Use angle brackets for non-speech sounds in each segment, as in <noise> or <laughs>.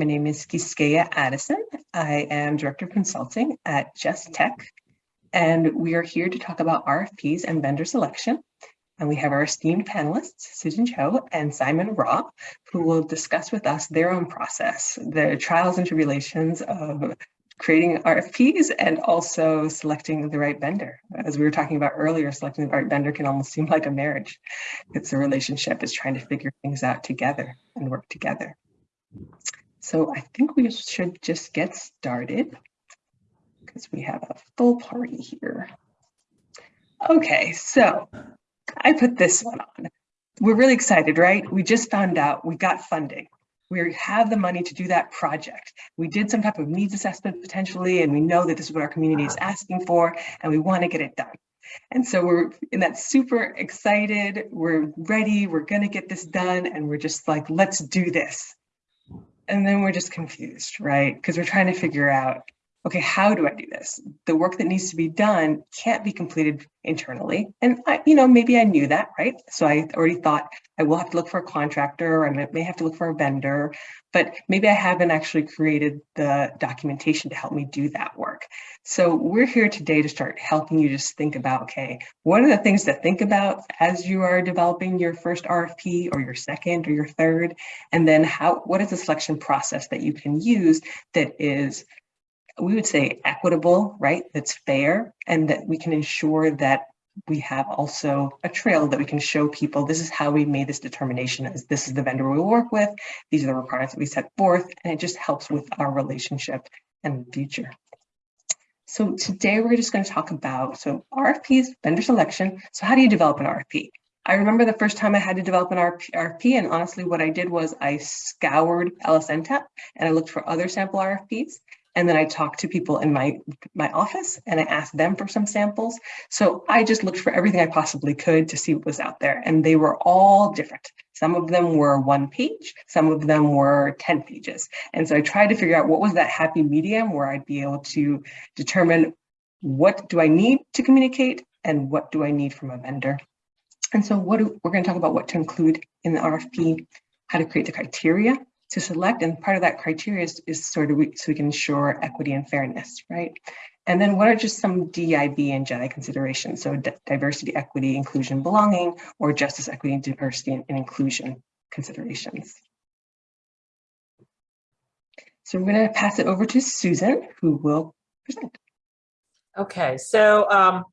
My name is Quisqueya Addison. I am Director of Consulting at Just Tech, and we are here to talk about RFPs and vendor selection. And we have our esteemed panelists, Susan Cho and Simon Raw, who will discuss with us their own process, the trials and tribulations of creating RFPs and also selecting the right vendor. As we were talking about earlier, selecting the right vendor can almost seem like a marriage. It's a relationship, it's trying to figure things out together and work together. So I think we should just get started because we have a full party here. Okay, so I put this one on. We're really excited, right? We just found out we got funding. We have the money to do that project. We did some type of needs assessment potentially, and we know that this is what our community is asking for, and we want to get it done. And so we're in that super excited, we're ready, we're going to get this done, and we're just like, let's do this. And then we're just confused, right? Because we're trying to figure out okay, how do I do this? The work that needs to be done can't be completed internally. And I, you know, maybe I knew that, right? So I already thought I will have to look for a contractor or I may have to look for a vendor, but maybe I haven't actually created the documentation to help me do that work. So we're here today to start helping you just think about, okay, what are the things to think about as you are developing your first RFP or your second or your third? And then how, what is the selection process that you can use that is we would say equitable, right? That's fair and that we can ensure that we have also a trail that we can show people this is how we made this determination as this is the vendor we work with. These are the requirements that we set forth and it just helps with our relationship and future. So today we're just going to talk about so RFPs, vendor selection. So how do you develop an RFP? I remember the first time I had to develop an RFP and honestly what I did was I scoured LSNTAP and I looked for other sample RFPs and then I talked to people in my, my office and I asked them for some samples. So I just looked for everything I possibly could to see what was out there. And they were all different. Some of them were one page, some of them were 10 pages. And so I tried to figure out what was that happy medium where I'd be able to determine what do I need to communicate and what do I need from a vendor. And so what do, we're going to talk about what to include in the RFP, how to create the criteria, to select. And part of that criteria is, is sort of we, so we can ensure equity and fairness, right? And then what are just some DIB and JEDI considerations? So diversity, equity, inclusion, belonging, or justice, equity, diversity, and, and inclusion considerations. So I'm going to pass it over to Susan, who will present. Okay, so um,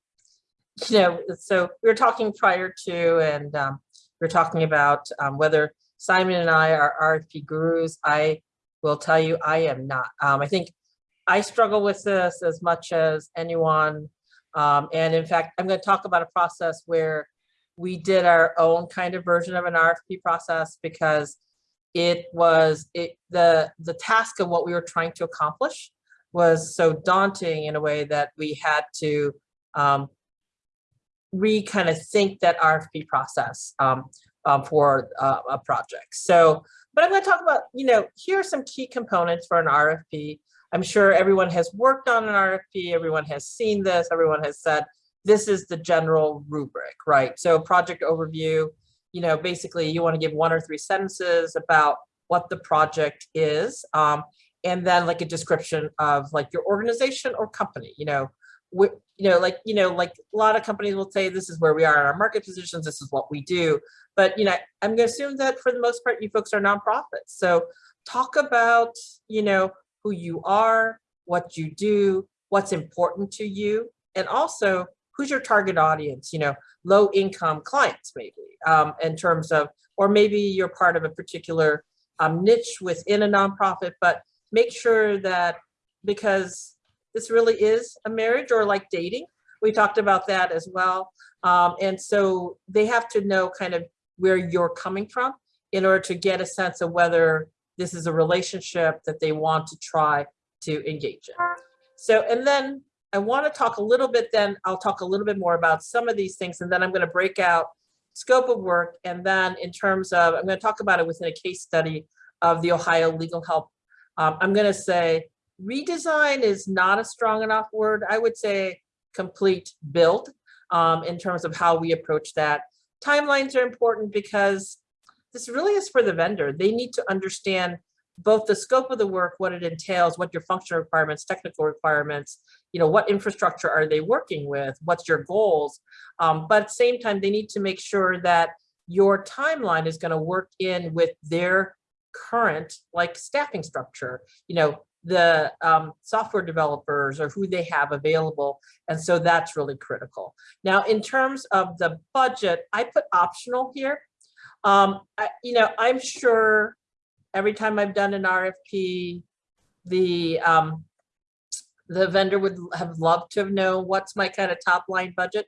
you know, so we were talking prior to, and um, we were talking about um, whether Simon and I are RFP gurus. I will tell you, I am not. Um, I think I struggle with this as much as anyone. Um, and in fact, I'm going to talk about a process where we did our own kind of version of an RFP process because it was it the the task of what we were trying to accomplish was so daunting in a way that we had to um, re kind of think that RFP process. Um, um, for uh, a project. So, but I'm going to talk about, you know, here are some key components for an RFP. I'm sure everyone has worked on an RFP, everyone has seen this, everyone has said, this is the general rubric, right? So project overview, you know, basically you want to give one or three sentences about what the project is. Um, and then like a description of like your organization or company, you know, you know, like, you know, like a lot of companies will say, this is where we are in our market positions, this is what we do. But, you know, I'm going to assume that for the most part, you folks are nonprofits. So talk about, you know, who you are, what you do, what's important to you, and also who's your target audience, you know, low income clients maybe um, in terms of, or maybe you're part of a particular um, niche within a nonprofit, but make sure that because this really is a marriage or like dating. We talked about that as well. Um, and so they have to know kind of where you're coming from in order to get a sense of whether this is a relationship that they want to try to engage in. So, and then I want to talk a little bit then, I'll talk a little bit more about some of these things, and then I'm going to break out scope of work. And then in terms of, I'm going to talk about it within a case study of the Ohio Legal Help. Um, I'm going to say redesign is not a strong enough word. I would say complete build um, in terms of how we approach that. Timelines are important because this really is for the vendor. They need to understand both the scope of the work, what it entails, what your functional requirements, technical requirements, you know, what infrastructure are they working with? What's your goals? Um, but at the same time, they need to make sure that your timeline is going to work in with their current like staffing structure, you know, the um, software developers or who they have available. And so that's really critical. Now, in terms of the budget, I put optional here. Um, I, you know, I'm sure every time I've done an RFP, the um, the vendor would have loved to have known what's my kind of top line budget.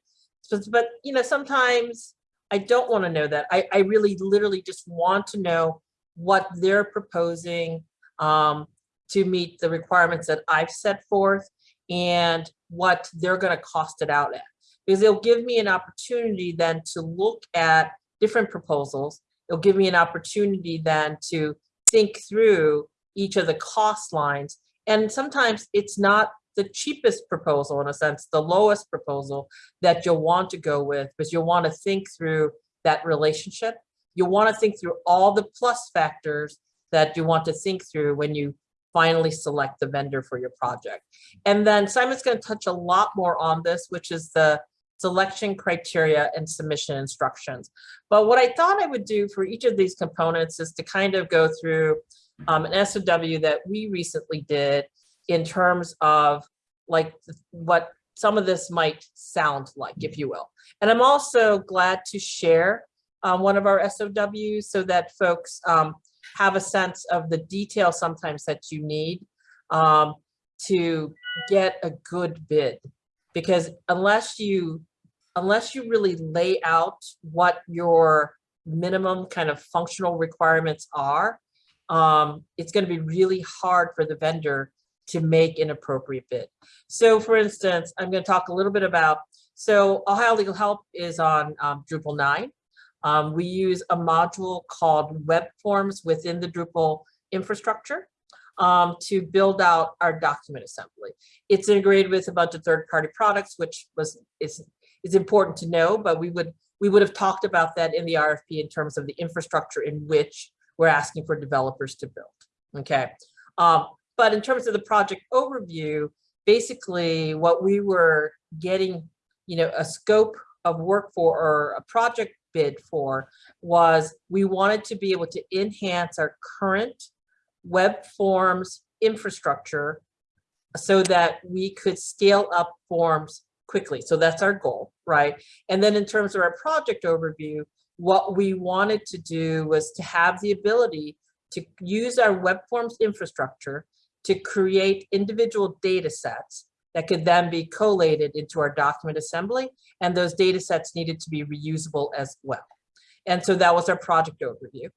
But, you know, sometimes I don't want to know that. I, I really literally just want to know what they're proposing um, to meet the requirements that I've set forth and what they're going to cost it out at. Because it'll give me an opportunity then to look at different proposals. It'll give me an opportunity then to think through each of the cost lines. And sometimes it's not the cheapest proposal in a sense, the lowest proposal that you'll want to go with, because you'll want to think through that relationship. You'll want to think through all the plus factors that you want to think through when you finally select the vendor for your project. And then Simon's going to touch a lot more on this, which is the selection criteria and submission instructions. But what I thought I would do for each of these components is to kind of go through um, an SOW that we recently did in terms of like what some of this might sound like, if you will. And I'm also glad to share um, one of our SOWs so that folks um, have a sense of the detail sometimes that you need um, to get a good bid. Because unless you unless you really lay out what your minimum kind of functional requirements are, um, it's going to be really hard for the vendor to make an appropriate bid. So for instance, I'm going to talk a little bit about, so Ohio Legal Help is on um, Drupal 9. Um, we use a module called Web Forms within the Drupal infrastructure um, to build out our document assembly. It's integrated with a bunch of third-party products, which was is is important to know, but we would we would have talked about that in the RFP in terms of the infrastructure in which we're asking for developers to build. Okay, um, but in terms of the project overview, basically what we were getting, you know, a scope of work for or a project bid for was we wanted to be able to enhance our current web forms infrastructure so that we could scale up forms quickly. So that's our goal, right? And then in terms of our project overview, what we wanted to do was to have the ability to use our web forms infrastructure to create individual data sets that could then be collated into our document assembly. And those data sets needed to be reusable as well. And so that was our project overview.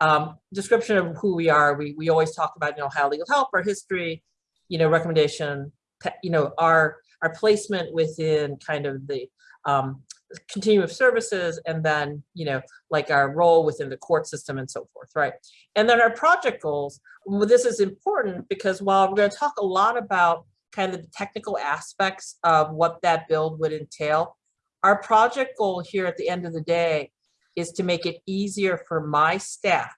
Um, description of who we are, we, we always talk about, you know, Ohio Legal Help, our history, you know, recommendation, you know, our, our placement within kind of the um, continuum of services and then, you know, like our role within the court system and so forth, right? And then our project goals, well, this is important because while we're going to talk a lot about kind of the technical aspects of what that build would entail. Our project goal here at the end of the day is to make it easier for my staff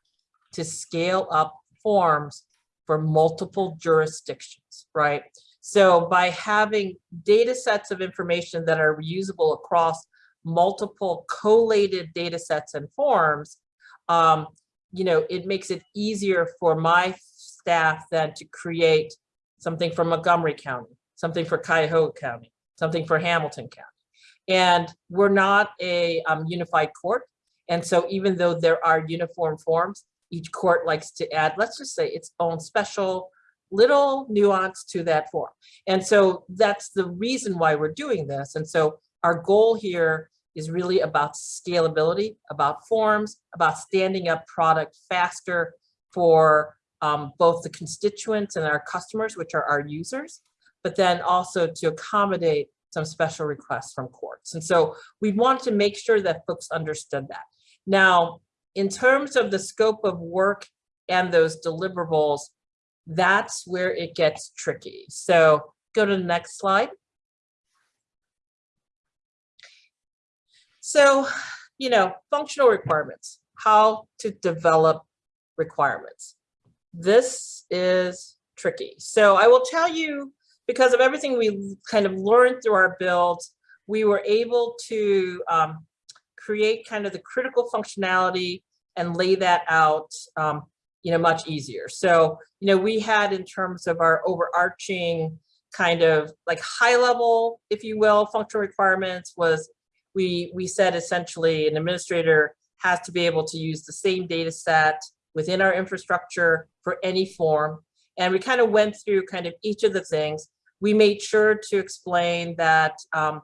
to scale up forms for multiple jurisdictions, right? So by having data sets of information that are reusable across multiple collated data sets and forms, um, you know, it makes it easier for my staff then to create something for Montgomery County, something for Cuyahoga County, something for Hamilton County. And we're not a um, unified court. And so even though there are uniform forms, each court likes to add, let's just say its own special little nuance to that form. And so that's the reason why we're doing this. And so our goal here is really about scalability, about forms, about standing up product faster for um, both the constituents and our customers, which are our users, but then also to accommodate some special requests from courts. And so we want to make sure that folks understood that. Now, in terms of the scope of work and those deliverables, that's where it gets tricky. So go to the next slide. So, you know, functional requirements, how to develop requirements. This is tricky. So I will tell you, because of everything we kind of learned through our builds, we were able to um, create kind of the critical functionality and lay that out, um, you know, much easier. So, you know, we had in terms of our overarching kind of like high level, if you will, functional requirements was we, we said essentially an administrator has to be able to use the same data set within our infrastructure for any form. And we kind of went through kind of each of the things. We made sure to explain that, um,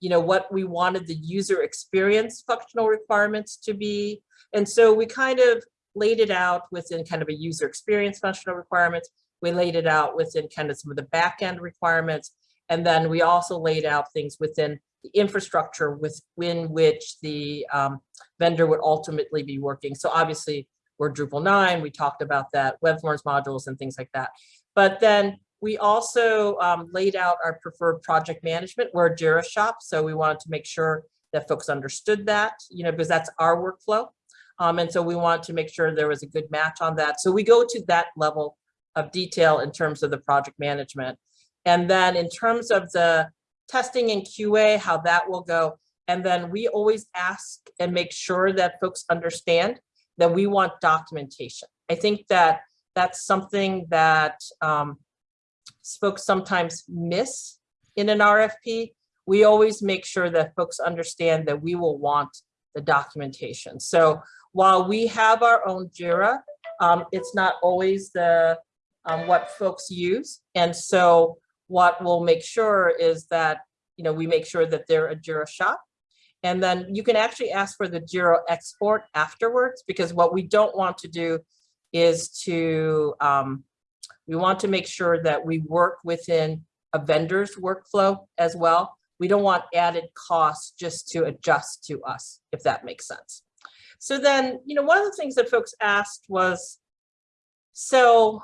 you know, what we wanted the user experience functional requirements to be. And so we kind of laid it out within kind of a user experience functional requirements. We laid it out within kind of some of the backend requirements. And then we also laid out things within the infrastructure within which the um, vendor would ultimately be working. So obviously we're Drupal 9, we talked about that, web forms modules and things like that. But then we also um, laid out our preferred project management. We're a Jira shop, so we wanted to make sure that folks understood that, you know, because that's our workflow. Um, and so we wanted to make sure there was a good match on that. So we go to that level of detail in terms of the project management. And then in terms of the testing and QA, how that will go. And then we always ask and make sure that folks understand that we want documentation. I think that that's something that um, folks sometimes miss in an RFP. We always make sure that folks understand that we will want the documentation. So while we have our own JIRA, um, it's not always the um, what folks use. And so what we'll make sure is that, you know, we make sure that they're a JIRA shop. And then you can actually ask for the JIRA export afterwards, because what we don't want to do is to, um, we want to make sure that we work within a vendor's workflow as well. We don't want added costs just to adjust to us, if that makes sense. So then, you know, one of the things that folks asked was, so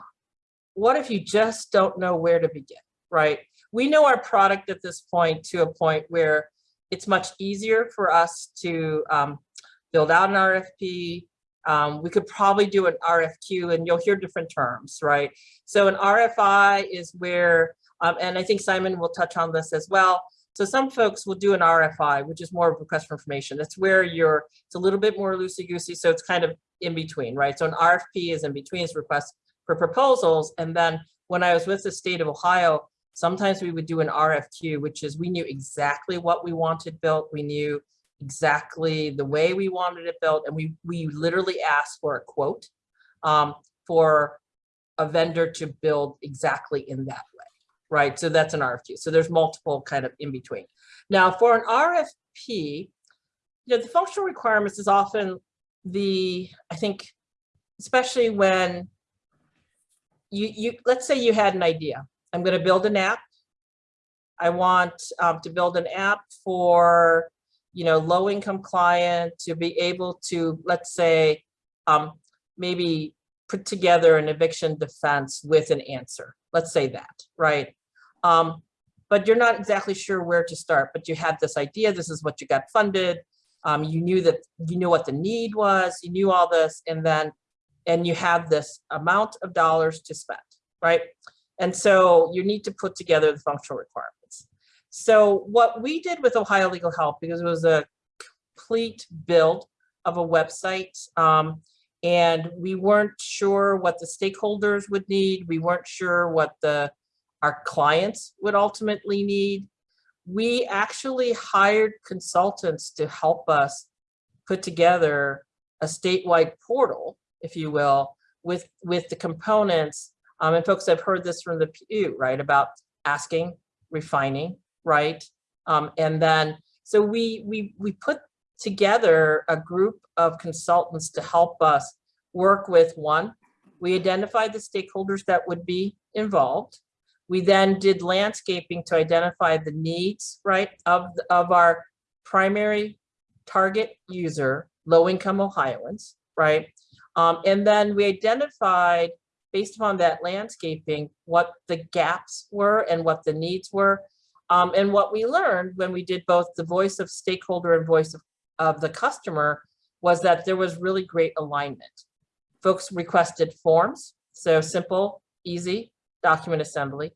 what if you just don't know where to begin, right? We know our product at this point to a point where it's much easier for us to um, build out an RFP. Um, we could probably do an RFQ and you'll hear different terms, right? So an RFI is where, um, and I think Simon will touch on this as well. So some folks will do an RFI, which is more of a request for information. That's where you're, it's a little bit more loosey-goosey, so it's kind of in between, right? So an RFP is in between, it's request for proposals. And then when I was with the state of Ohio, sometimes we would do an RFQ, which is we knew exactly what we wanted built. We knew exactly the way we wanted it built. And we, we literally asked for a quote um, for a vendor to build exactly in that way, right? So that's an RFQ. So there's multiple kind of in between. Now for an RFP, you know, the functional requirements is often the, I think, especially when you, you, let's say you had an idea. I'm going to build an app. I want um, to build an app for, you know, low income client to be able to, let's say, um, maybe put together an eviction defense with an answer. Let's say that, right? Um, but you're not exactly sure where to start, but you had this idea, this is what you got funded. Um, you knew that you knew what the need was, you knew all this, and then and you have this amount of dollars to spend, right? And so you need to put together the functional requirements. So what we did with Ohio Legal Help, because it was a complete build of a website, um, and we weren't sure what the stakeholders would need. We weren't sure what the our clients would ultimately need. We actually hired consultants to help us put together a statewide portal if you will, with, with the components. Um, and folks have heard this from the PU, right, about asking, refining, right? Um, and then, so we, we, we put together a group of consultants to help us work with one. We identified the stakeholders that would be involved. We then did landscaping to identify the needs, right, of, of our primary target user, low-income Ohioans, right? Um, and then we identified, based upon that landscaping, what the gaps were and what the needs were. Um, and what we learned when we did both the voice of stakeholder and voice of, of the customer was that there was really great alignment. Folks requested forms So simple, easy document assembly.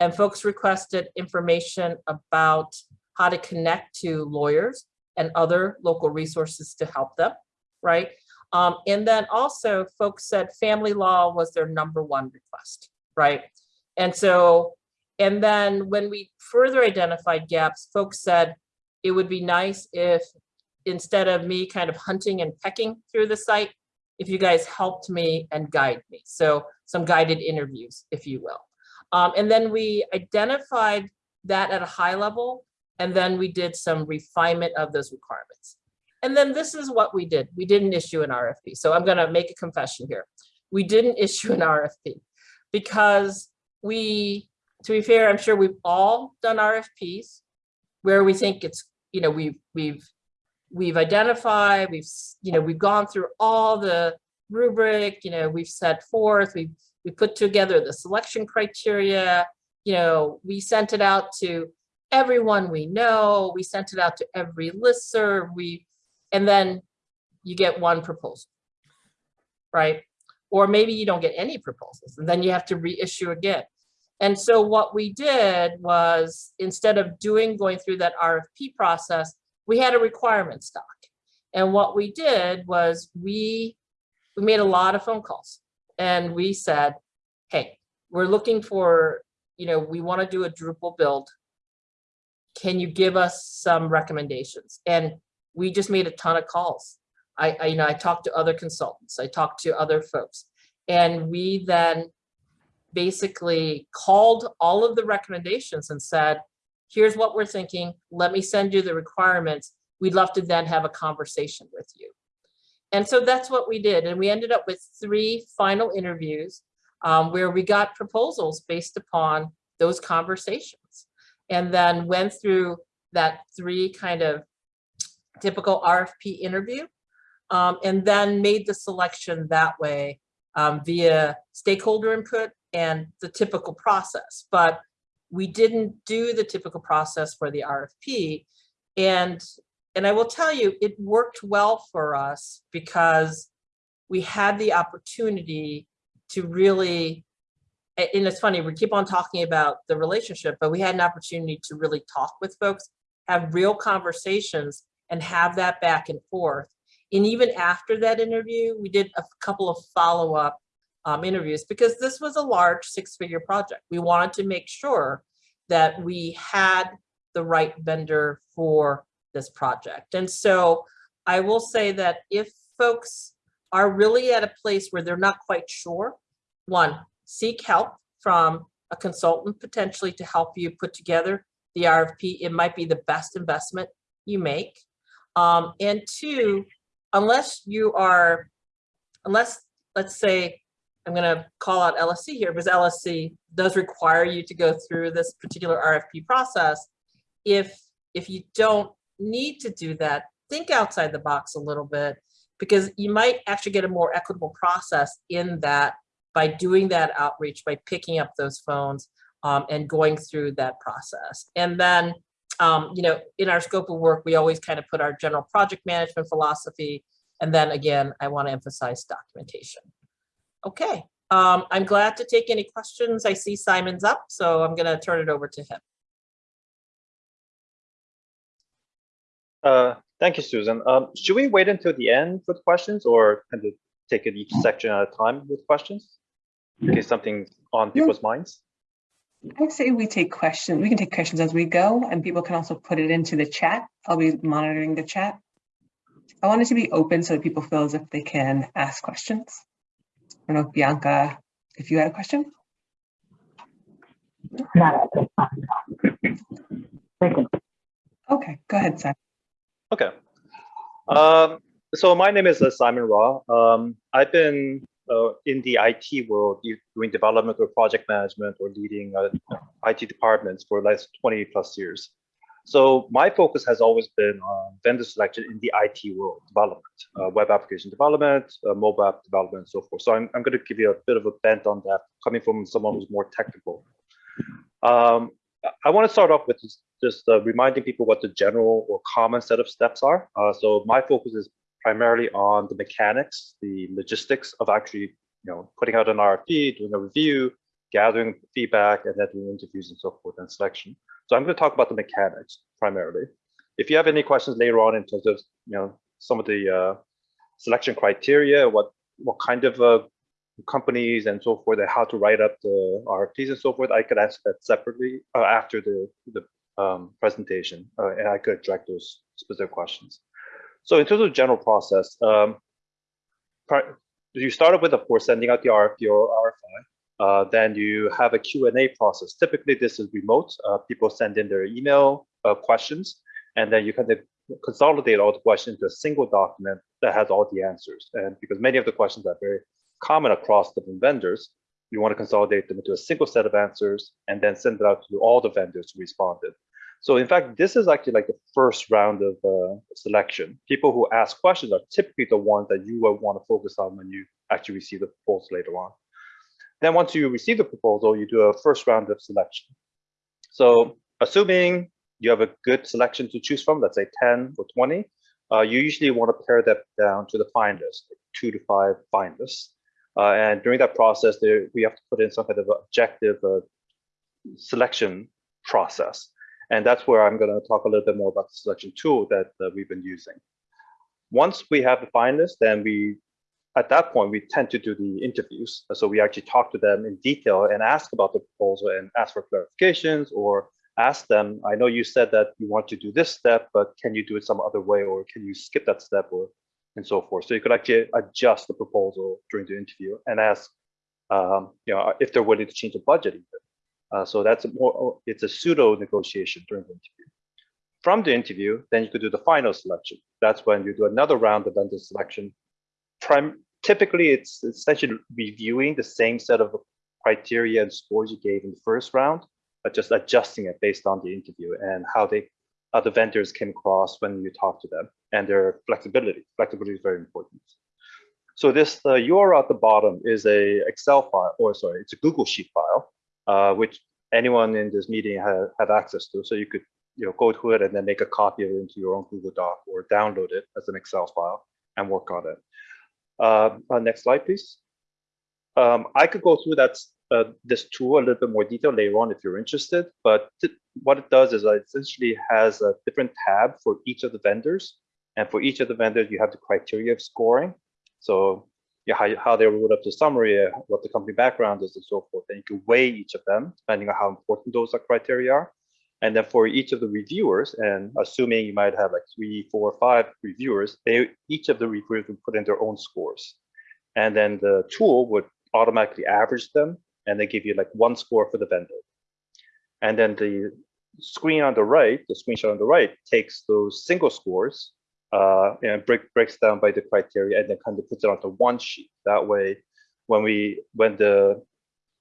And folks requested information about how to connect to lawyers and other local resources to help them, right? Um, and then also folks said family law was their number one request, right? And so, and then when we further identified gaps, folks said it would be nice if instead of me kind of hunting and pecking through the site, if you guys helped me and guide me. So some guided interviews, if you will. Um, and then we identified that at a high level, and then we did some refinement of those requirements. And then this is what we did. We didn't issue an RFP. So I'm gonna make a confession here. We didn't <laughs> issue an RFP because we, to be fair, I'm sure we've all done RFPs where we think it's, you know, we've, we've, we've identified, we've, you know, we've gone through all the rubric, you know, we've set forth, we've, we put together the selection criteria, you know, we sent it out to everyone we know, we sent it out to every listserv, we, and then you get one proposal, right? Or maybe you don't get any proposals and then you have to reissue again. And so what we did was instead of doing, going through that RFP process, we had a requirement stock. And what we did was we, we made a lot of phone calls and we said, hey, we're looking for, you know, we want to do a Drupal build. Can you give us some recommendations? And we just made a ton of calls. I, I, you know, I talked to other consultants, I talked to other folks, and we then basically called all of the recommendations and said, here's what we're thinking. Let me send you the requirements. We'd love to then have a conversation with you. And so that's what we did. And we ended up with three final interviews um, where we got proposals based upon those conversations and then went through that three kind of typical RFP interview um, and then made the selection that way um, via stakeholder input and the typical process. But we didn't do the typical process for the RFP. And, and I will tell you, it worked well for us because we had the opportunity to really, and it's funny, we keep on talking about the relationship, but we had an opportunity to really talk with folks, have real conversations and have that back and forth. And even after that interview, we did a couple of follow-up um, interviews because this was a large six-figure project. We wanted to make sure that we had the right vendor for this project. And so I will say that if folks are really at a place where they're not quite sure, one, seek help from a consultant potentially to help you put together the RFP. It might be the best investment you make. Um, and two, unless you are, unless, let's say, I'm going to call out LSC here because LSC does require you to go through this particular RFP process. If, if you don't need to do that, think outside the box a little bit because you might actually get a more equitable process in that by doing that outreach, by picking up those phones um, and going through that process. And then, um, you know, in our scope of work, we always kind of put our general project management philosophy. And then again, I want to emphasize documentation. Okay, um, I'm glad to take any questions. I see Simon's up, so I'm going to turn it over to him. Uh, thank you, Susan. Um, should we wait until the end with questions or kind of take it each section at a time with questions? In case something's on people's minds? I would say we take questions. We can take questions as we go and people can also put it into the chat. I'll be monitoring the chat. I want it to be open so that people feel as if they can ask questions. I don't know, Bianca, if you had a question? Not at this time. Thank you. Okay, go ahead, Simon. Okay. Um, so my name is uh, Simon Raw. Um, I've been uh, in the IT world you doing development or project management or leading uh, IT departments for the last 20 plus years. So my focus has always been on vendor selection in the IT world, development, uh, web application development, uh, mobile app development, and so forth. So I'm, I'm going to give you a bit of a bent on that, coming from someone who's more technical. Um, I want to start off with just, just uh, reminding people what the general or common set of steps are. Uh, so my focus is primarily on the mechanics, the logistics of actually you know, putting out an RFP, doing a review, gathering feedback, and then doing interviews and so forth and selection. So I'm going to talk about the mechanics primarily. If you have any questions later on in terms of, you know, some of the uh, selection criteria, what what kind of uh, companies and so forth, and how to write up the RFPs and so forth, I could ask that separately uh, after the the um, presentation, uh, and I could direct those specific questions. So in terms of general process, um, you started with, of course, sending out the RFP or RFI. Uh, then you have a Q&A process. Typically, this is remote. Uh, people send in their email uh, questions, and then you kind of consolidate all the questions into a single document that has all the answers. And because many of the questions are very common across different vendors, you want to consolidate them into a single set of answers and then send it out to all the vendors who responded. So in fact, this is actually like the first round of uh, selection. People who ask questions are typically the ones that you will want to focus on when you actually receive the proposal later on. Then once you receive the proposal, you do a first round of selection. So assuming you have a good selection to choose from, let's say 10 or 20, uh, you usually want to pare that down to the finalists, like two to five finalists. Uh, and during that process, there, we have to put in some kind of objective uh, selection process. And that's where I'm going to talk a little bit more about the selection tool that uh, we've been using. Once we have the finalists, then we, at that point, we tend to do the interviews. So we actually talk to them in detail and ask about the proposal and ask for clarifications or ask them, I know you said that you want to do this step, but can you do it some other way or can you skip that step or and so forth. So you could actually adjust the proposal during the interview and ask, um, you know, if they're willing to change the budget even. Uh, so that's a more, it's a pseudo negotiation during the interview. From the interview, then you could do the final selection. That's when you do another round of vendor selection. Prim typically, it's essentially reviewing the same set of criteria and scores you gave in the first round, but just adjusting it based on the interview and how they how the vendors came across when you talk to them and their flexibility. Flexibility is very important. So this uh, URL at the bottom is a Excel file, or sorry, it's a Google Sheet file uh, which anyone in this meeting have, have access to. So you could you know, go to it and then make a copy of it into your own Google Doc or download it as an Excel file and work on it. Uh, uh, next slide, please. Um, I could go through that uh, this tool a little bit more detail later on if you're interested, but what it does is it essentially has a different tab for each of the vendors. And for each of the vendors, you have the criteria of scoring. So yeah, how, how they wrote up the summary, uh, what the company background is, and so forth. And you can weigh each of them depending on how important those criteria are. And then for each of the reviewers, and assuming you might have like three, four, five reviewers, they each of the reviewers would put in their own scores. And then the tool would automatically average them, and they give you like one score for the vendor. And then the screen on the right, the screenshot on the right, takes those single scores uh, and break, breaks down by the criteria and then kind of puts it onto one sheet. That way, when we when the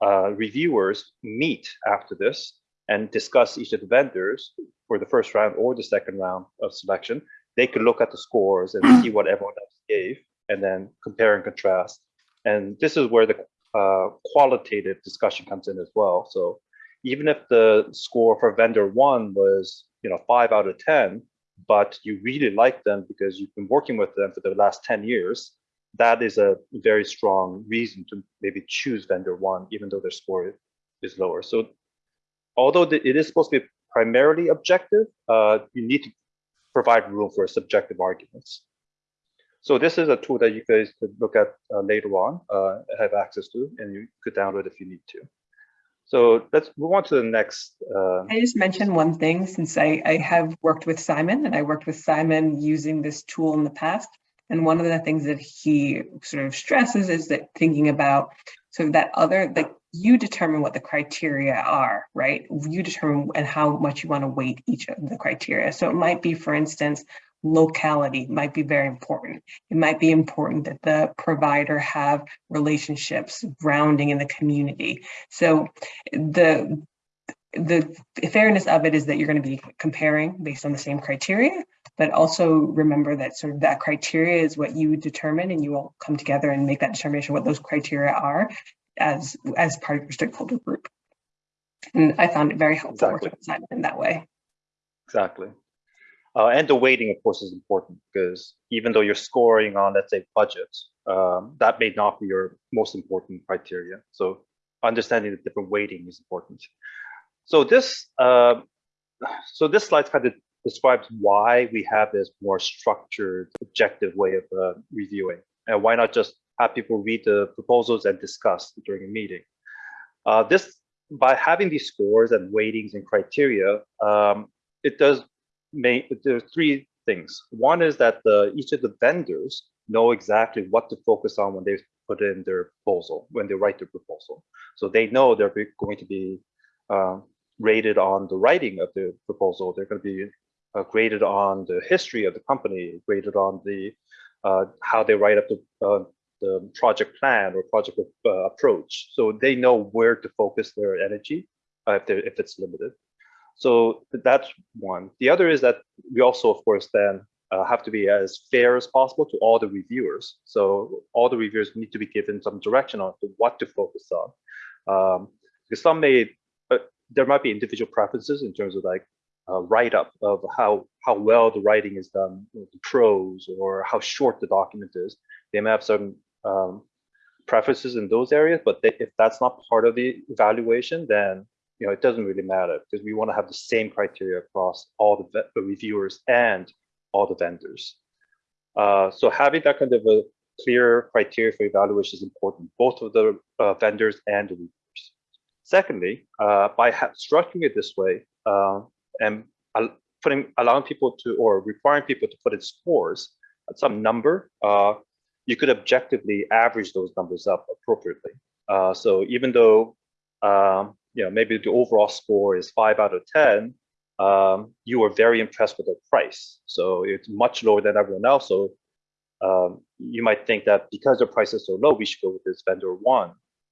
uh, reviewers meet after this and discuss each of the vendors for the first round or the second round of selection, they could look at the scores and see what everyone else gave and then compare and contrast. And this is where the uh, qualitative discussion comes in as well. So even if the score for vendor one was, you know, five out of 10, but you really like them because you've been working with them for the last 10 years, that is a very strong reason to maybe choose vendor one, even though their score is lower. So although it is supposed to be primarily objective, uh, you need to provide room for subjective arguments. So this is a tool that you guys could look at uh, later on, uh, have access to, and you could download if you need to. So let's move on to the next. Uh, I just mentioned one thing since I, I have worked with Simon and I worked with Simon using this tool in the past. And one of the things that he sort of stresses is that thinking about so that other, like you determine what the criteria are, right? You determine and how much you want to weight each of the criteria. So it might be, for instance, locality might be very important. It might be important that the provider have relationships grounding in the community. So the the fairness of it is that you're going to be comparing based on the same criteria, but also remember that sort of that criteria is what you determine and you all come together and make that determination what those criteria are as as part of your stakeholder group. And I found it very helpful Exactly. working with Simon in that way. exactly. Uh, and the weighting, of course, is important because even though you're scoring on, let's say, budget, um, that may not be your most important criteria. So understanding the different weighting is important. So this, uh, so this slide kind of describes why we have this more structured, objective way of uh, reviewing, and why not just have people read the proposals and discuss during a meeting. Uh, this, by having these scores and weightings and criteria, um, it does make, there are three things. One is that the, each of the vendors know exactly what to focus on when they put in their proposal, when they write their proposal. So they know they're going to be um, rated on the writing of the proposal. They're going to be uh, graded on the history of the company, graded on the uh, how they write up the, uh, the project plan or project uh, approach. So they know where to focus their energy uh, if, if it's limited. So that's one. The other is that we also, of course, then uh, have to be as fair as possible to all the reviewers. So all the reviewers need to be given some direction on what to focus on. Um, because some may, uh, there might be individual preferences in terms of like uh, write-up of how how well the writing is done, the prose, or how short the document is. They may have certain um, preferences in those areas, but they, if that's not part of the evaluation, then you know it doesn't really matter because we want to have the same criteria across all the, the reviewers and all the vendors. Uh, so having that kind of a clear criteria for evaluation is important, both of the uh, vendors and the reviewers. Secondly, uh, by structuring it this way uh, and putting allowing people to or requiring people to put in scores at some number, uh, you could objectively average those numbers up appropriately. Uh, so even though um, you know maybe the overall score is five out of ten, um, you were very impressed with the price. So it's much lower than everyone else. So um, you might think that because the price is so low, we should go with this vendor one.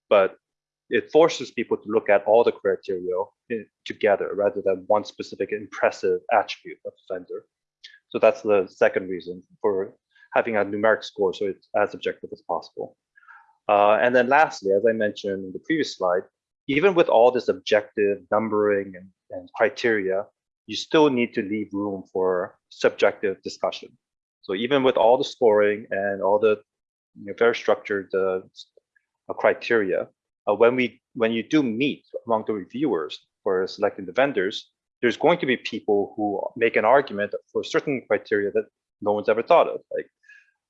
But it forces people to look at all the criteria together rather than one specific impressive attribute of the vendor. So that's the second reason for having a numeric score so it's as objective as possible. Uh, and then lastly, as I mentioned in the previous slide, even with all this objective numbering and, and criteria, you still need to leave room for subjective discussion. So even with all the scoring and all the you know, very structured uh, uh, criteria, uh, when we when you do meet among the reviewers for selecting the vendors, there's going to be people who make an argument for certain criteria that no one's ever thought of. Like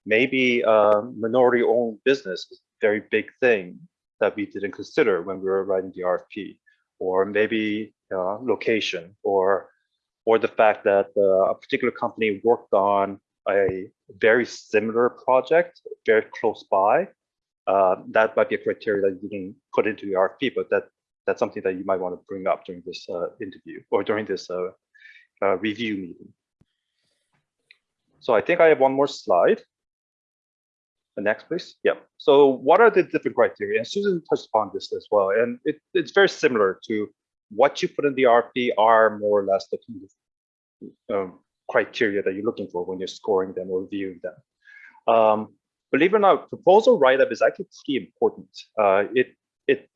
maybe uh, minority-owned business is a very big thing that we didn't consider when we were writing the RFP, or maybe uh, location, or or the fact that uh, a particular company worked on a very similar project very close by. Uh, that might be a criteria that you didn't put into the RFP, but that that's something that you might want to bring up during this uh, interview or during this uh, uh, review meeting. So I think I have one more slide. The next, please. Yeah. So what are the different criteria? And Susan touched upon this as well. And it, it's very similar to what you put in the RFP are more or less the kind of, um, criteria that you're looking for when you're scoring them or reviewing them. Um, believe it or not, proposal write-up is actually pretty important. Uh, it it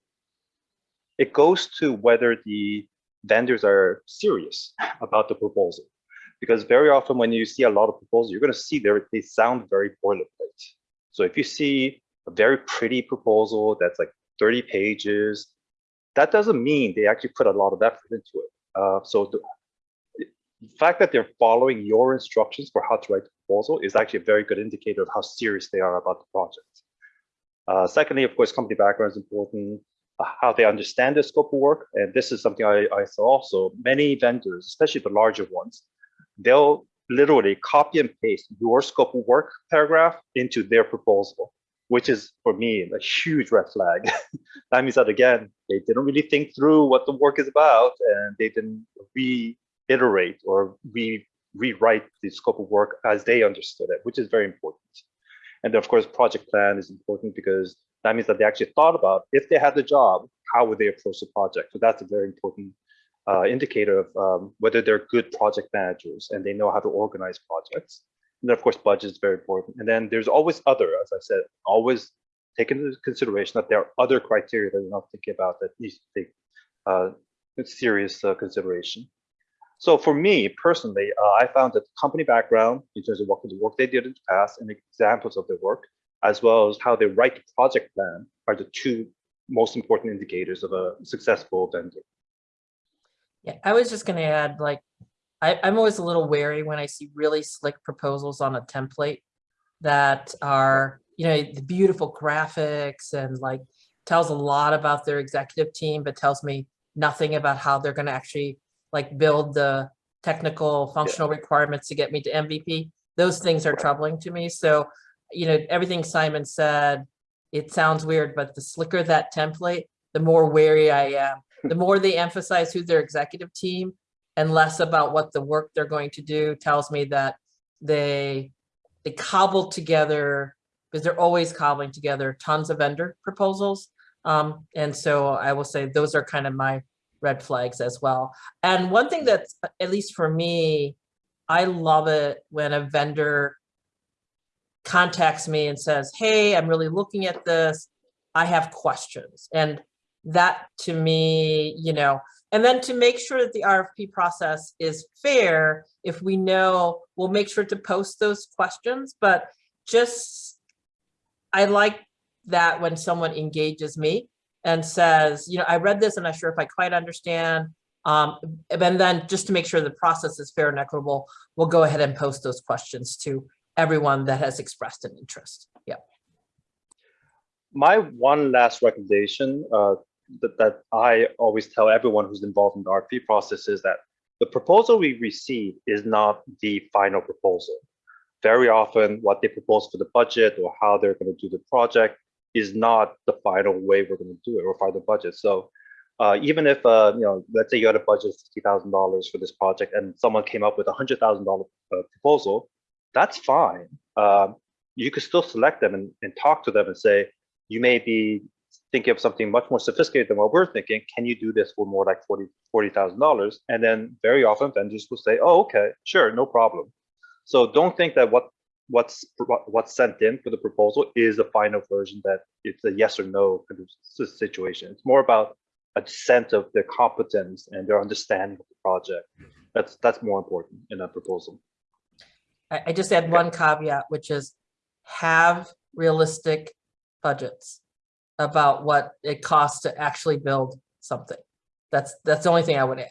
it goes to whether the vendors are serious <laughs> about the proposal, because very often when you see a lot of proposals, you're going to see they they sound very boilerplate. So if you see a very pretty proposal that's like 30 pages, that doesn't mean they actually put a lot of effort into it. Uh, so the, the fact that they're following your instructions for how to write the proposal is actually a very good indicator of how serious they are about the project. Uh, secondly, of course, company background is important, uh, how they understand the scope of work. And this is something I, I saw also. Many vendors, especially the larger ones, they'll literally copy and paste your scope of work paragraph into their proposal, which is for me a huge red flag. <laughs> that means that again, they didn't really think through what the work is about and they didn't reiterate or re rewrite the scope of work as they understood it, which is very important. And of course, project plan is important because that means that they actually thought about if they had the job, how would they approach the project? So that's a very important uh, indicator of um, whether they're good project managers and they know how to organize projects. And then of course, budget is very important. And then there's always other, as I said, always take into consideration that there are other criteria that you're not thinking about that needs to take uh, serious uh, consideration. So for me personally, uh, I found that company background in terms of what of work they did in the past and examples of their work as well as how they write the project plan are the two most important indicators of a successful vendor. Yeah, I was just gonna add, like, I, I'm always a little wary when I see really slick proposals on a template that are, you know, the beautiful graphics and like tells a lot about their executive team, but tells me nothing about how they're gonna actually like build the technical functional requirements to get me to MVP. Those things are troubling to me. So, you know, everything Simon said, it sounds weird, but the slicker that template, the more wary I am. The more they emphasize who's their executive team and less about what the work they're going to do tells me that they they cobble together because they're always cobbling together tons of vendor proposals. Um, and so I will say those are kind of my red flags as well. And one thing that's, at least for me, I love it when a vendor contacts me and says, hey, I'm really looking at this. I have questions. And that to me, you know, and then to make sure that the RFP process is fair, if we know, we'll make sure to post those questions, but just, I like that when someone engages me and says, you know, I read this, and I'm not sure if I quite understand. Um, and then just to make sure the process is fair and equitable, we'll go ahead and post those questions to everyone that has expressed an interest. Yeah. My one last recommendation uh, that, that I always tell everyone who's involved in the RFP process is that the proposal we receive is not the final proposal. Very often what they propose for the budget or how they're going to do the project is not the final way we're going to do it or final budget. So uh, even if, uh, you know, let's say you had a budget of $60,000 for this project and someone came up with a $100,000 uh, proposal, that's fine. Um, you could still select them and, and talk to them and say, you may be thinking of something much more sophisticated than what we're thinking. Can you do this for more like $40,000? $40, and then very often vendors will say, oh, okay, sure, no problem. So don't think that what what's what's sent in for the proposal is the final version that it's a yes or no kind of situation. It's more about a sense of their competence and their understanding of the project. Mm-hmm. That's that's more important in a proposal. I, I just add one caveat, which is have realistic budgets about what it costs to actually build something. That's that's the only thing I would add.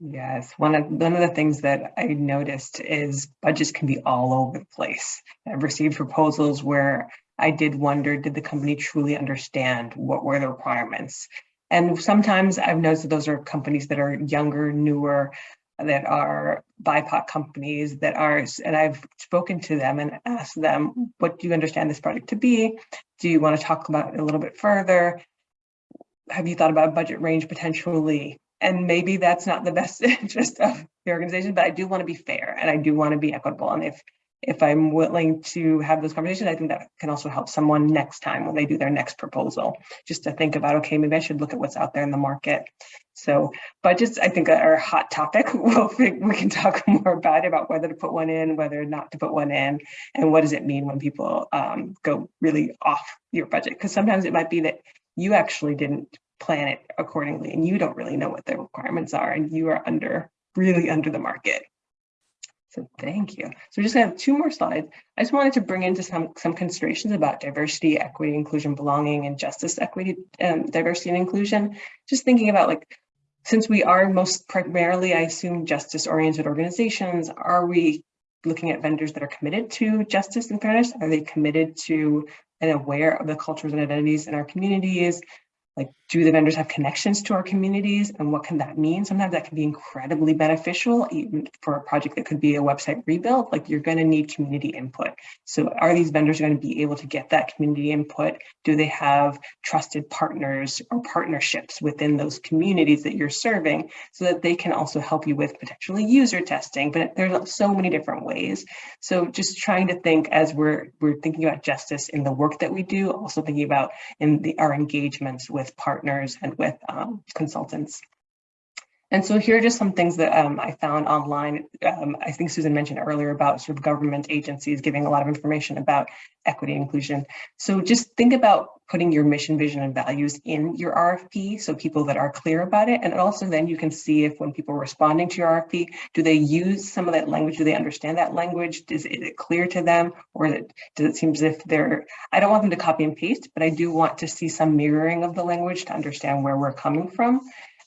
Yes, one of one of the things that I noticed is budgets can be all over the place. I've received proposals where I did wonder, did the company truly understand what were the requirements? And sometimes I've noticed that those are companies that are younger, newer, that are BIPOC companies that are, and I've spoken to them and asked them, what do you understand this project to be? Do you want to talk about it a little bit further? Have you thought about budget range potentially? And maybe that's not the best <laughs> interest of the organization, but I do want to be fair and I do want to be equitable. And if if I'm willing to have those conversations, I think that can also help someone next time when they do their next proposal, just to think about, okay, maybe I should look at what's out there in the market. So budgets, I think are a hot topic. <laughs> We'll think we can talk <laughs> more about it, about whether to put one in, whether not to put one in, and what does it mean when people um, go really off your budget? Because sometimes it might be that you actually didn't plan it accordingly and you don't really know what the requirements are and you are under, really under the market. So thank you. So we're just gonna have two more slides. I just wanted to bring into some, some considerations about diversity, equity, inclusion, belonging, and justice, equity, um, diversity, and inclusion. Just thinking about like, since we are most primarily, I assume, justice-oriented organizations, are we looking at vendors that are committed to justice and fairness? Are they committed to and aware of the cultures and identities in our communities? Like do the vendors have connections to our communities and what can that mean? Sometimes that can be incredibly beneficial even for a project that could be a website rebuild like you're going to need community input. So are these vendors going to be able to get that community input? Do they have trusted partners or partnerships within those communities that you're serving so that they can also help you with potentially user testing? But there's so many different ways. So just trying to think as we're we're thinking about justice in the work that we do also thinking about in the our engagements with with partners and with um, consultants. And so here are just some things that um, I found online. Um, I think Susan mentioned earlier about sort of government agencies giving a lot of information about equity and inclusion. So just think about putting your mission, vision, and values in your RFP so people that are clear about it. And also then you can see if when people are responding to your RFP, do they use some of that language? Do they understand that language? Is, is it clear to them? Or it, does it seem as if they're, I don't want them to copy and paste, but I do want to see some mirroring of the language to understand where we're coming from.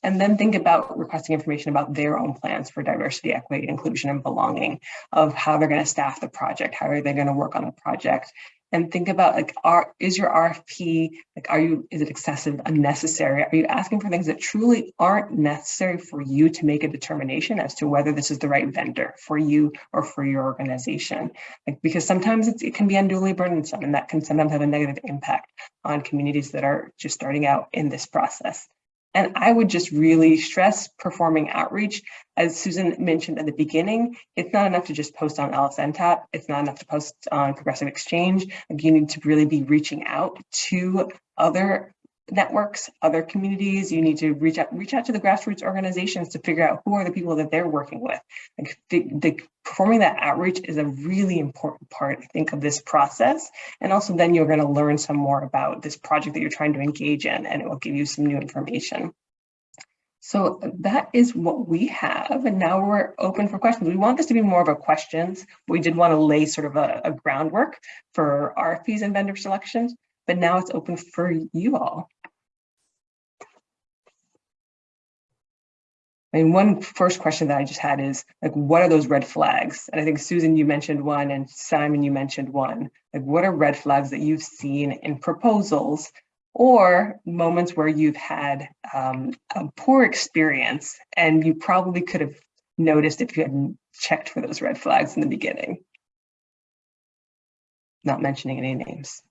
And then think about requesting information about their own plans for diversity, equity, inclusion, and belonging of how they're going to staff the project, how are they going to work on the project, and think about like, are is your RFP like, are you is it excessive, unnecessary? Are you asking for things that truly aren't necessary for you to make a determination as to whether this is the right vendor for you or for your organization? Like, because sometimes it can be unduly burdensome, and that can sometimes have a negative impact on communities that are just starting out in this process. And I would just really stress performing outreach. As Susan mentioned at the beginning, it's not enough to just post on LSNTAP. It's not enough to post on Progressive Exchange. Like you need to really be reaching out to other networks, other communities. You need to reach out, reach out to the grassroots organizations to figure out who are the people that they're working with. Like the, the performing that outreach is a really important part, I think, of this process. And also then you're going to learn some more about this project that you're trying to engage in, and it will give you some new information. So that is what we have. And now we're open for questions. We want this to be more of a questions. We did want to lay sort of a, a groundwork for RFPs and vendor selections, but now it's open for you all. I mean, one first question that I just had is like, what are those red flags? And I think Susan, you mentioned one and Simon, you mentioned one. Like, what are red flags that you've seen in proposals or moments where you've had um, a poor experience and you probably could have noticed if you hadn't checked for those red flags in the beginning? Not mentioning any names.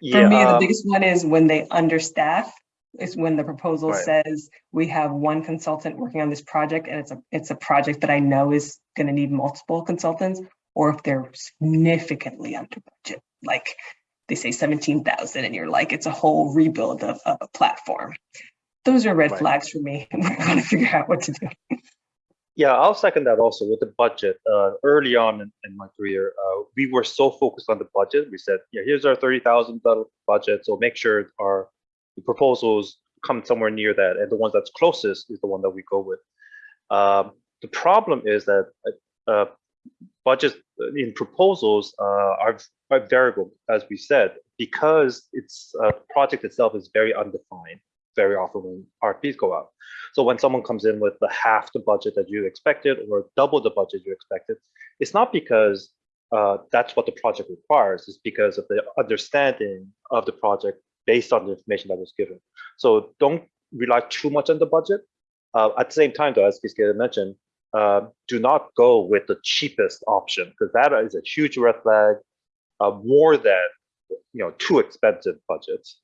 For me, the um, biggest one is when they understaff is when the proposal Right. says we have one consultant working on this project and it's a it's a project that I know is going to need multiple consultants or if they're significantly under budget like they say 17,000 and you're like it's a whole rebuild of, of a platform. Those are red Right. flags for me. and <laughs> We're going to figure out what to do. Yeah, I'll second that also with the budget. Uh, early on in, in my career, uh, we were so focused on the budget. We said, yeah, here's our thirty thousand budget, so make sure our proposals come somewhere near that, and the ones that's closest is the one that we go with. Um, the problem is that uh, budgets in proposals uh, are, are variable, as we said, because it's uh, project itself is very undefined very often when RFPs go out. So when someone comes in with the half the budget that you expected or double the budget you expected, it's not because uh, that's what the project requires. It's because of the understanding of the project based on the information that was given. So don't rely too much on the budget. Uh, at the same time, though, as Kiske mentioned, uh, do not go with the cheapest option because that is a huge red flag, uh, more than you know too expensive budgets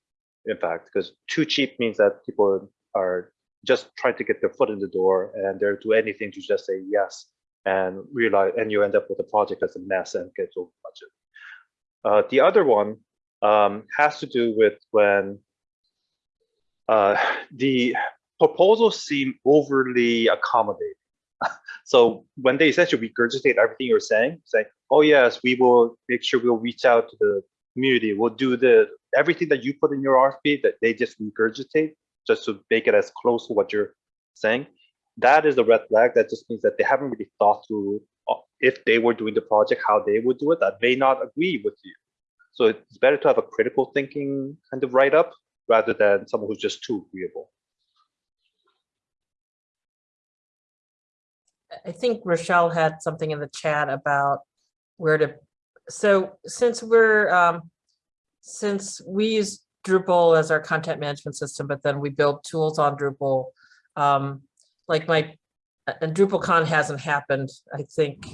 in fact, because too cheap means that people are just trying to get their foot in the door and they'll do anything to just say yes and realize, and you end up with a project that's a mess and gets over budget. Uh, the other one um, has to do with when uh, the proposals seem overly accommodating. <laughs> so when they essentially regurgitate everything you're saying, say, oh yes, we will make sure we'll reach out to the community, we'll do the everything that you put in your RFP that they just regurgitate just to make it as close to what you're saying. That is a red flag. That just means that they haven't really thought through uh, if they were doing the project, how they would do it. That may not agree with you. So it's better to have a critical thinking kind of write up rather than someone who's just too agreeable. I think Rochelle had something in the chat about where to, so since we're, um, since we use Drupal as our content management system, but then we build tools on Drupal, um, like my, and DrupalCon hasn't happened, I think,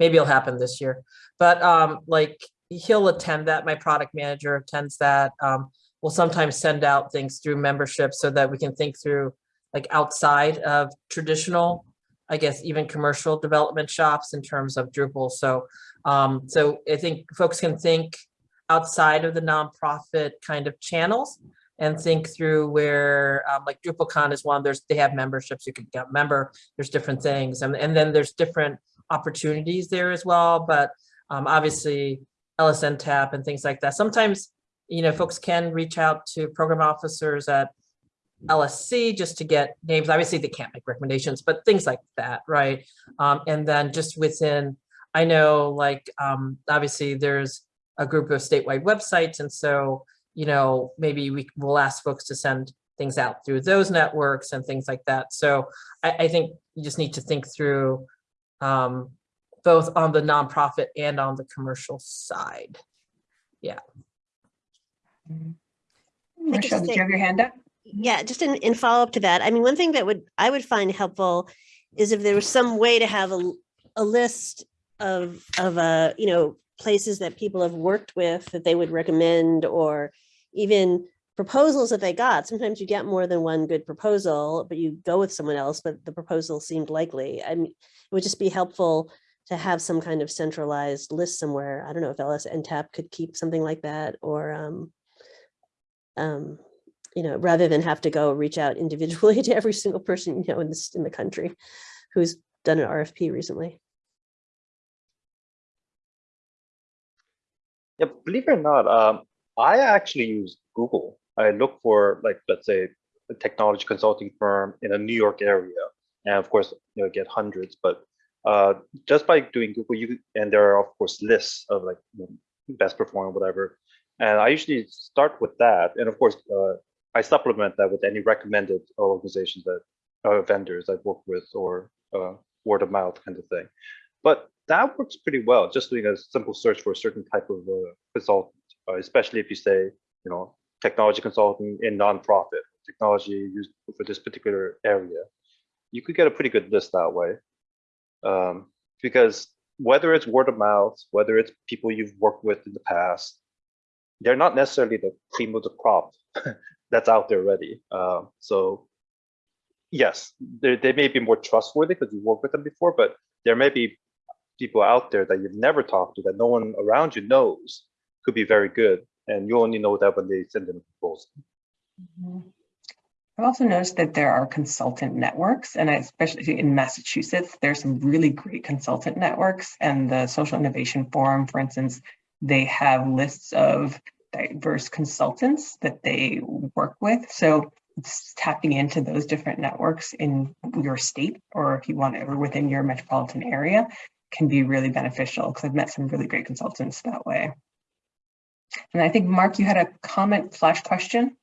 maybe it'll happen this year, but, um, like, he'll attend that, my product manager attends that, um, we'll sometimes send out things through membership so that we can think through, like, outside of traditional I guess even commercial development shops in terms of Drupal. So, um, so I think folks can think outside of the nonprofit kind of channels and think through where, um, like DrupalCon is one, there's, they have memberships, you can get member, there's different things, and, and then there's different opportunities there as well, but, um, obviously, LSNTAP and things like that. Sometimes, you know, folks can reach out to program officers at LSC just to get names. Obviously, they can't make recommendations, but things like that, right? Um, and then just within, I know like, um, obviously there's a group of statewide websites. And so, you know, maybe we will ask folks to send things out through those networks and things like that. So I, I think you just need to think through um, both on the nonprofit and on the commercial side. Michelle, did you have your hand up? Yeah, just in, in follow up to that, I mean, one thing that would, I would find helpful is if there was some way to have a, a list of, of, uh, you know, places that people have worked with that they would recommend or even proposals that they got. Sometimes you get more than one good proposal, but you go with someone else, but the proposal seemed likely. I mean, it would just be helpful to have some kind of centralized list somewhere. I don't know if LSNTAP could keep something like that or, um, um, you know, rather than have to go reach out individually <laughs> to every single person, you know, in this, in the country who's done an RFP recently. Yeah, believe it or not, um, I actually use Google. I look for like, let's say, a technology consulting firm in a New York area, and of course, you know, get hundreds. But uh, just by doing Google, you and there are of course lists of like you know, best performing, whatever. And I usually start with that, and of course, uh, I supplement that with any recommended organizations that uh, vendors I've worked with or uh, word of mouth kind of thing. But that works pretty well, just doing a simple search for a certain type of uh, consultant, uh, especially if you say, you know, technology consultant in nonprofit, technology used for this particular area. You could get a pretty good list that way. Um, because whether it's word of mouth, whether it's people you've worked with in the past, they're not necessarily the cream of the crop <laughs> that's out there already. Uh, so yes, they, may be more trustworthy because you worked with them before, but there may be people out there that you've never talked to that no one around you knows could be very good. And you only know that when they send in a proposal. I've also noticed that there are consultant networks, and I, especially in Massachusetts, there's some really great consultant networks. And the Social Innovation Forum, for instance, they have lists of diverse consultants that they work with. So tapping into those different networks in your state, or if you want or within your metropolitan area, can be really beneficial because I've met some really great consultants that way. And I think, Mark, you had a comment slash question?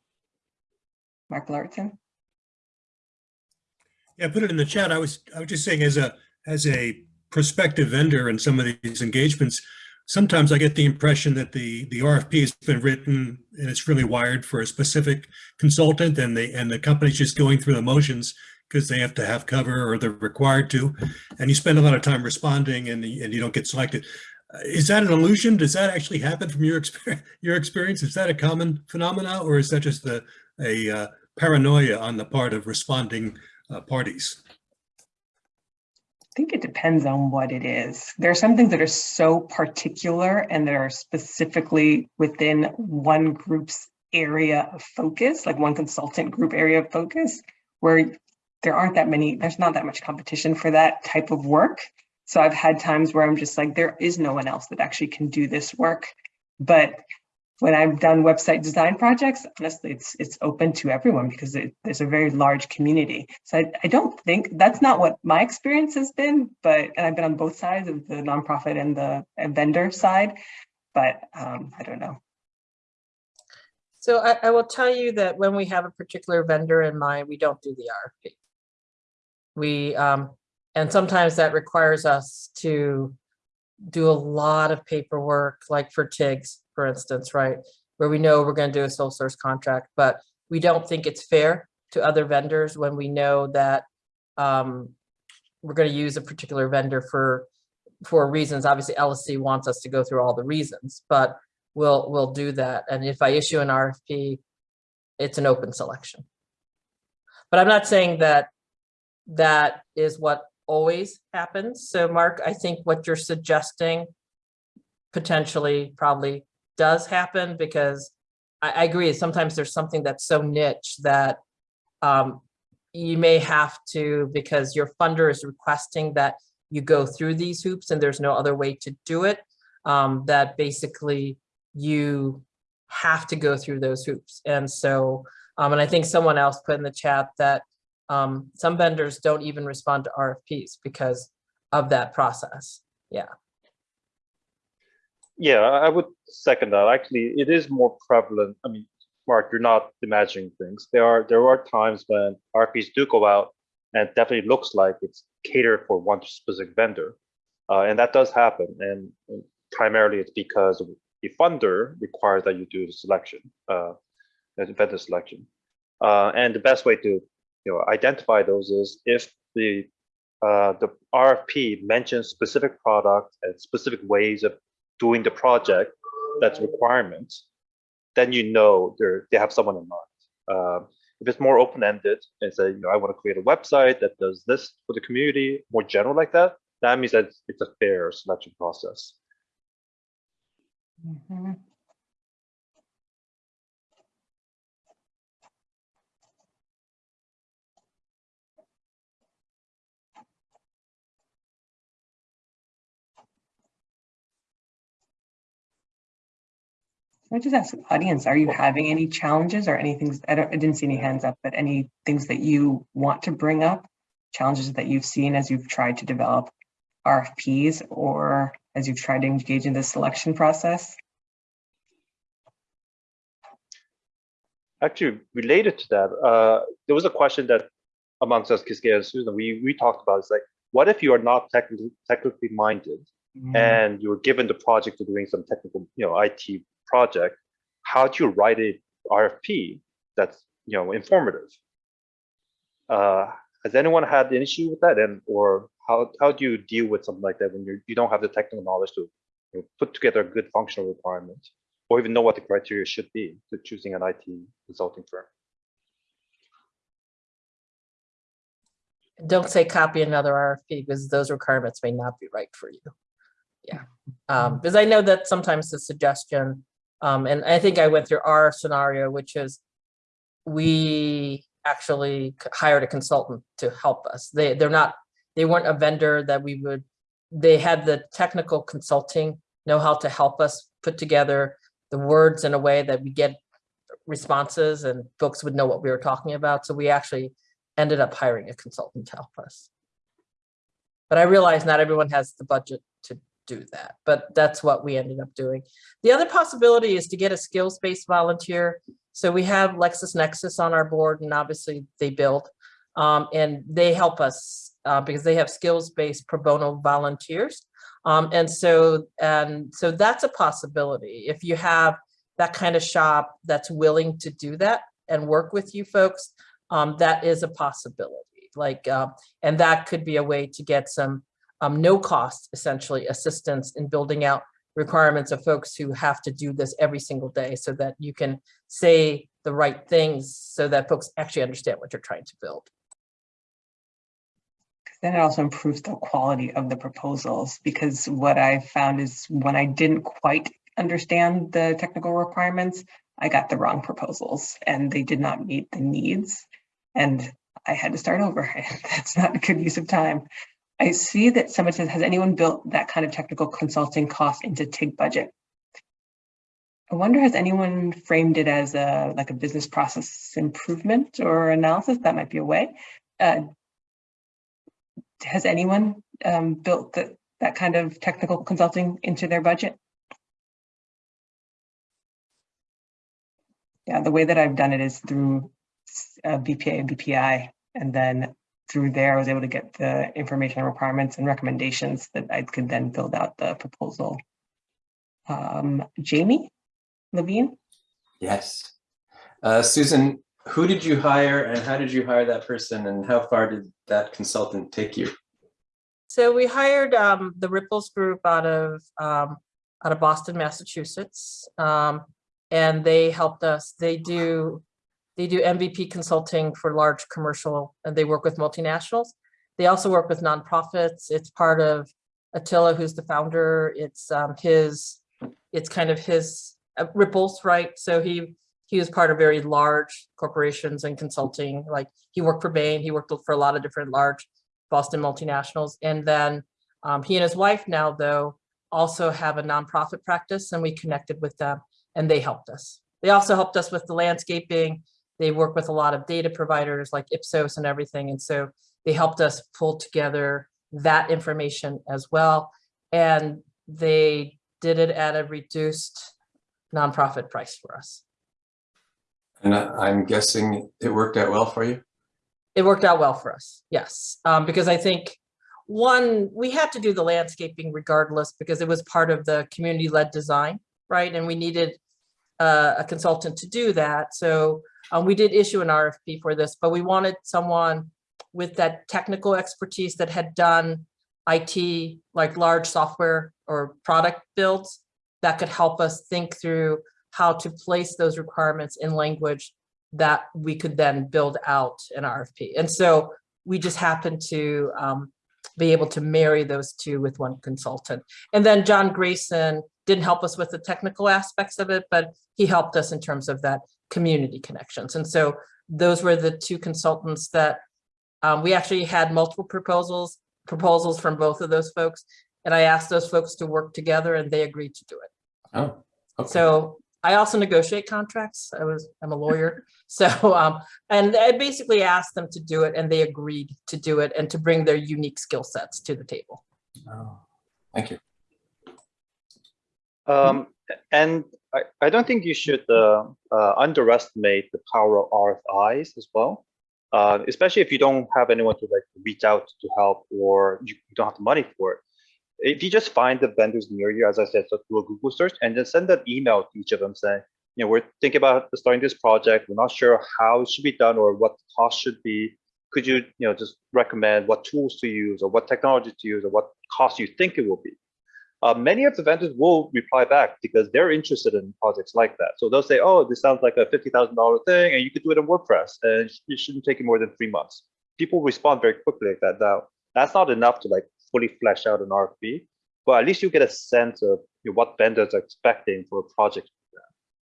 Mark Larson? Yeah, put it in the chat. I was, I was just saying as a, as a prospective vendor in some of these engagements, sometimes I get the impression that the, the RFP has been written and it's really wired for a specific consultant and they, and the company's just going through the motions because they have to have cover or they're required to. And you spend a lot of time responding and, and you don't get selected. Uh, Is that an illusion? Does that actually happen from your experience? <laughs> Your experience? Is that a common phenomena or is that just a, a uh, paranoia on the part of responding uh, parties? I think it depends on what it is. There are some things that are so particular and that are specifically within one group's area of focus, like one consultant group area of focus, where there aren't that many, there's not that much competition for that type of work. So I've had times where I'm just like, there is no one else that actually can do this work. But when I've done website design projects, honestly, it's it's open to everyone because it, there's a very large community. So I, I don't think that's not what my experience has been, but and I've been on both sides of the nonprofit and the and vendor side, but um, I don't know. So I, I will tell you that when we have a particular vendor in mind, we don't do the RFP. We, um, and sometimes that requires us to do a lot of paperwork, like for TIGs, for instance, right? Where we know we're gonna do a sole source contract, but we don't think it's fair to other vendors when we know that um, we're gonna use a particular vendor for, for reasons. Obviously, LSC wants us to go through all the reasons, but we'll, we'll do that. And if I issue an RFP, it's an open selection. But I'm not saying that that is what always happens. So Mark, I think what you're suggesting potentially probably does happen because I, I agree, sometimes there's something that's so niche that um, you may have to, because your funder is requesting that you go through these hoops and there's no other way to do it, um, that basically you have to go through those hoops. And so, um, and I think someone else put in the chat that um, some vendors don't even respond to RFPs because of that process. Yeah, I I would second that. Actually, it is more prevalent. I mean, Mark, you're not imagining things. There are there are times when RFPs do go out and it definitely looks like it's catered for one specific vendor. Uh, and that does happen. And, and primarily it's because the funder requires that you do the selection, uh, the vendor selection. Uh, and the best way to you know identify those is if the uh, the RFP mentions specific products and specific ways of doing the project that's requirements, then you know they have someone in mind. Um, if it's more open-ended and say, you know, I want to create a website that does this for the community, more general like that, that means that it's a fair selection process. Mhm. Can I just ask the audience, are you having any challenges or anything? I don't, I didn't see any hands up, but any things that you want to bring up? Challenges that you've seen as you've tried to develop RFPs or as you've tried to engage in the selection process? Actually, related to that, uh, there was a question that amongst us, Kiske and Susan, we we talked about. It's like, what if you are not technically technically minded Mm, and you were given the project of doing some technical, you know, IT project? How do you write a RFP that's you know informative? Uh, has anyone had an issue with that, and or how how do you deal with something like that when you you don't have the technical knowledge to you know, put together a good functional requirement, or even know what the criteria should be to choosing an IT consulting firm? Don't say copy another RFP because those requirements may not be right for you. Yeah, um, because I know that sometimes the suggestion, um, and I think I went through our scenario, which is we actually hired a consultant to help us. They, they're not, they weren't a vendor that we would, they had the technical consulting know how to help us put together the words in a way that we get responses and folks would know what we were talking about. So we actually ended up hiring a consultant to help us. But I realize not everyone has the budget do that, but that's what we ended up doing. The other possibility is to get a skills-based volunteer. So we have LexisNexis on our board and obviously they build. Um, and they help us uh, because they have skills-based pro bono volunteers. Um, and so, and so that's a possibility. If you have that kind of shop that's willing to do that and work with you folks, um, that is a possibility. Like, uh, and that could be a way to get some um, no cost essentially assistance in building out requirements of folks who have to do this every single day so that you can say the right things so that folks actually understand what you're trying to build. Then it also improves the quality of the proposals because what I found is when I didn't quite understand the technical requirements, I got the wrong proposals and they did not meet the needs. And I had to start over. <laughs> That's not a good use of time. I see that someone says, has anyone built that kind of technical consulting cost into TIG budget? I wonder, has anyone framed it as a like a business process improvement or analysis? That might be a way. Uh, has anyone um, built that that kind of technical consulting into their budget? Yeah, the way that I've done it is through uh, BPA and BPI, and then through there, I was able to get the information and requirements and recommendations that I could then build out the proposal. Um, Jamie Levine? Yes. Uh, Susan, who did you hire and how did you hire that person and how far did that consultant take you? So we hired um, the Ripples Group out of um, out of Boston, Massachusetts, um, and they helped us. They do they do MVP consulting for large commercial, and they work with multinationals. They also work with nonprofits. It's part of Attila, who's the founder. It's um, his. It's kind of his uh, Ripples, right? So he he was part of very large corporations and consulting, like he worked for Bain, he worked for a lot of different large Boston multinationals. And then um, he and his wife now though, also have a nonprofit practice and we connected with them and they helped us. They also helped us with the landscaping. They work with a lot of data providers like Ipsos and everything. And so they helped us pull together that information as well. And they did it at a reduced nonprofit price for us. And I'm guessing it worked out well for you? It worked out well for us, yes. Um, because I think, one, we had to do the landscaping regardless because it was part of the community-led design, right? And we needed uh, a consultant to do that. So um, we did issue an RFP for this, but we wanted someone with that technical expertise that had done IT, like large software or product builds that could help us think through how to place those requirements in language that we could then build out an RFP. And so we just happened to um, be able to marry those two with one consultant. And then John Grayson didn't help us with the technical aspects of it, but he helped us in terms of that community connections. And so those were the two consultants that um, we actually had multiple proposals, proposals from both of those folks. And I asked those folks to work together and they agreed to do it. Oh, okay. So I also negotiate contracts. I was, I'm a lawyer. <laughs> So, um, and I basically asked them to do it and they agreed to do it and to bring their unique skill sets to the table. Oh, Thank you. Um, and I, I don't think you should uh, uh, underestimate the power of RFIs as well. Uh, especially if you don't have anyone to like reach out to help or you don't have the money for it. If you just find the vendors near you, as I said, so do a Google search and then send an email to each of them saying, you know, we're thinking about starting this project. We're not sure how it should be done or what the cost should be. Could you, you know, just recommend what tools to use or what technology to use or what cost you think it will be? Uh, many of the vendors will reply back because they're interested in projects like that. So they'll say, oh, this sounds like a $50,000 thing and you could do it in WordPress and it shouldn't take you more than three months. People respond very quickly like that. Now, that's not enough to like fully flesh out an RFP, but at least you get a sense of you know, what vendors are expecting for a project.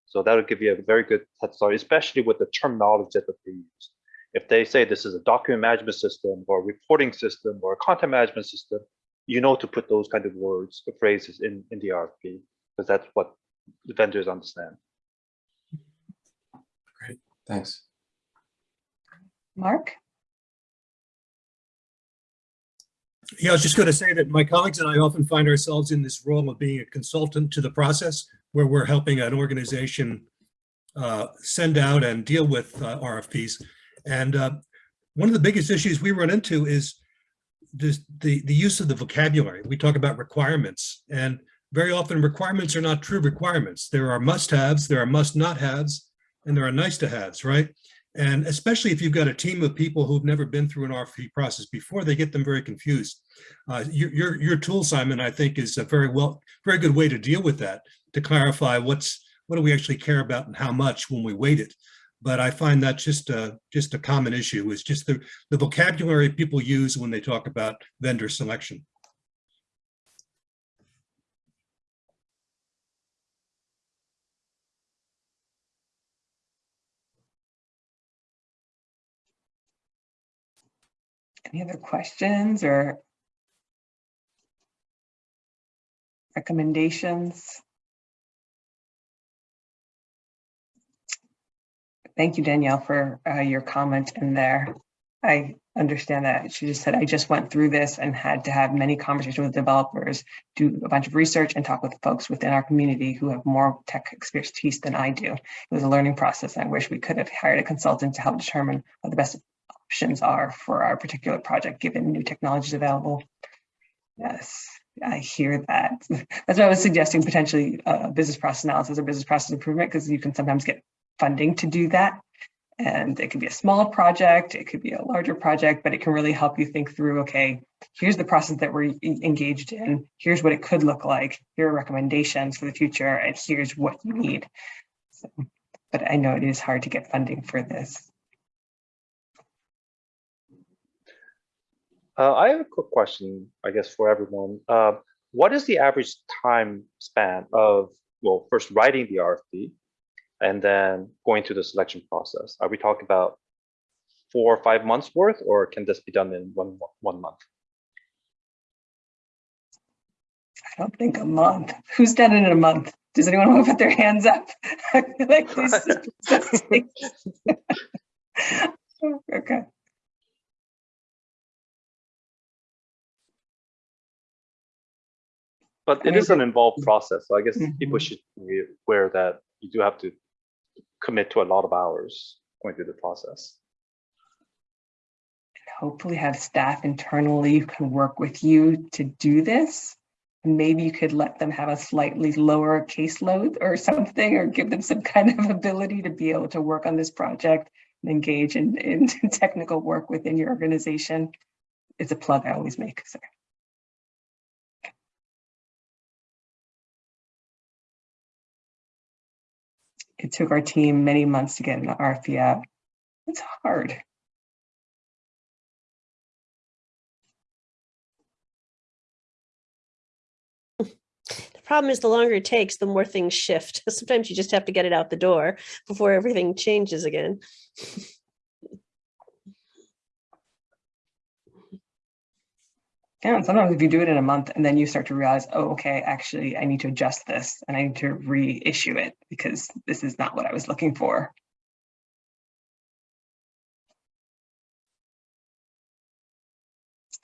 So that'll give you a very good head start, especially with the terminology that they use. If they say this is a document management system or a reporting system or a content management system, you know to put those kind of words or phrases in, in the RFP, because that's what the vendors understand. Great, thanks. Mark? Yeah, I was just going to say that my colleagues and I often find ourselves in this role of being a consultant to the process where we're helping an organization uh, send out and deal with uh, RFPs. And uh, one of the biggest issues we run into is this, the, the use of the vocabulary. We talk about requirements and very often requirements are not true requirements. There are must-haves, there are must-not-haves, and there are nice-to-haves, right? And especially if you've got a team of people who've never been through an RFP process before, they get them very confused. Uh, your, your, your tool, Simon, I think is a very well, very good way to deal with that, to clarify what's, what do we actually care about and how much when we weight it. But I find that just a, just a common issue is just the, the vocabulary people use when they talk about vendor selection. Any other questions or recommendations? Thank you, Danielle, for uh, your comment in there. I understand that. She just said, I just went through this and had to have many conversations with developers, do a bunch of research and talk with folks within our community who have more tech expertise than I do. It was a learning process. I wish we could have hired a consultant to help determine what the best options are for our particular project, given new technologies available. Yes, I hear that. <laughs> That's why I was suggesting potentially uh, business process analysis or business process improvement, because you can sometimes get funding to do that. And it could be a small project, it could be a larger project, but it can really help you think through, okay, here's the process that we're engaged in, here's what it could look like, here are recommendations for the future, and here's what you need. So, but I know it is hard to get funding for this. Uh, I have a quick question, I guess, for everyone. Uh, what is the average time span of, well, first writing the RFP and then going through the selection process. Are we talking about four or five months worth, or can this be done in one one month? I don't think a month. Who's done it in a month? Does anyone want to put their hands up? I <laughs> feel like this <laughs> is- <laughs> Okay. But it is an involved process, so I guess people Mhm. should be aware that you do have to commit to a lot of hours going through the process. And hopefully have staff internally who can work with you to do this. Maybe you could let them have a slightly lower caseload or something, or give them some kind of ability to be able to work on this project and engage in, in <laughs> technical work within your organization. It's a plug I always make, sorry. It took our team many months to get RFP out. It's hard. The problem is the longer it takes, the more things shift. <laughs> Sometimes you just have to get it out the door before everything changes again. <laughs> Yeah, and sometimes if you do it in a month and then you start to realize, oh, okay, actually, I need to adjust this and I need to reissue it because this is not what I was looking for.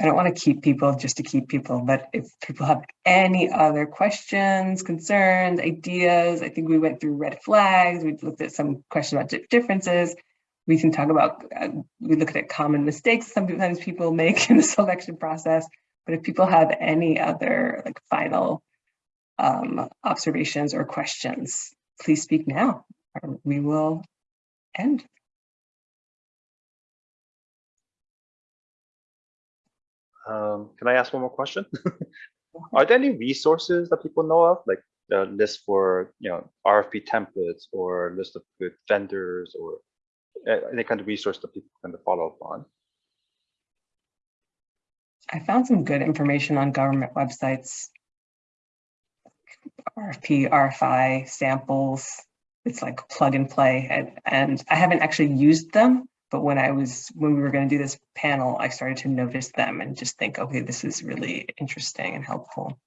I don't want to keep people just to keep people, but if people have any other questions, concerns, ideas, I think we went through red flags. We looked at some questions about differences. We can talk about, uh, we looked at common mistakes sometimes people make <laughs> in the selection process. But if people have any other like final um, observations or questions, please speak now. or We will end. Um, can I ask one more question? <laughs> Are there any resources that people know of, like a list for you know RFP templates or list of good vendors or uh, any kind of resource that people can follow up on? I found some good information on government websites. RFP, RFI samples. It's like plug and play and, and I haven't actually used them, but when I was, when we were going to do this panel, I started to notice them and just think, okay, this is really interesting and helpful.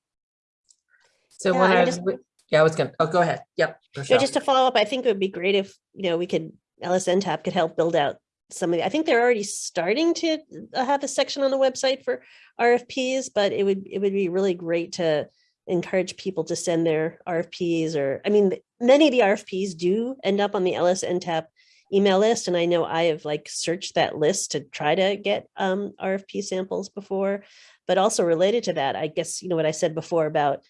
So Yeah, when I'm I was, just- yeah, I was gonna, oh, go ahead. Yep. So just to follow up, I think it would be great if, you know, we could, LSN could help build out some of the, I think they're already starting to uh, have a section on the website for RFPs, but it would, it would be really great to encourage people to send their RFPs or, I mean, many of the RFPs do end up on the LSN email list. And I know I have like searched that list to try to get um, RFP samples before, but also related to that, I guess, you know, what I said before about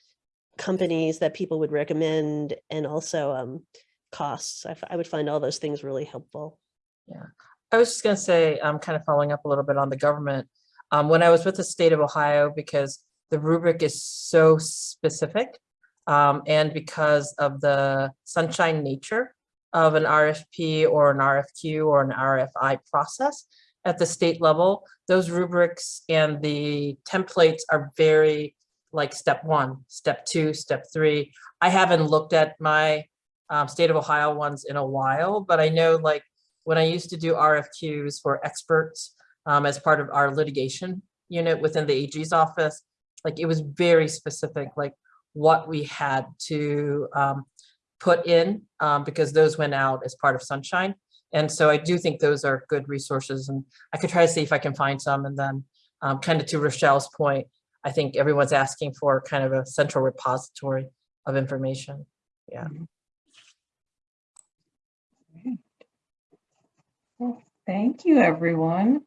companies that people would recommend and also um, costs. I would find all those things really helpful. I was just gonna say, I'm kind of following up a little bit on the government. Um, when I was with the state of Ohio, because the rubric is so specific. Um, and because of the sunshine nature of an RFP or an RFQ or an RFI process at the state level, those rubrics and the templates are very like step one, step two, step three. I haven't looked at my um, state of Ohio ones in a while, but I know like when I used to do RFQs for experts um, as part of our litigation unit within the AG's office, like it was very specific, like what we had to um, put in um, because those went out as part of Sunshine. And so I do think those are good resources and I could try to see if I can find some and then um, kind of to Rochelle's point, I think everyone's asking for kind of a central repository of information. Yeah. Well, Thank you, everyone.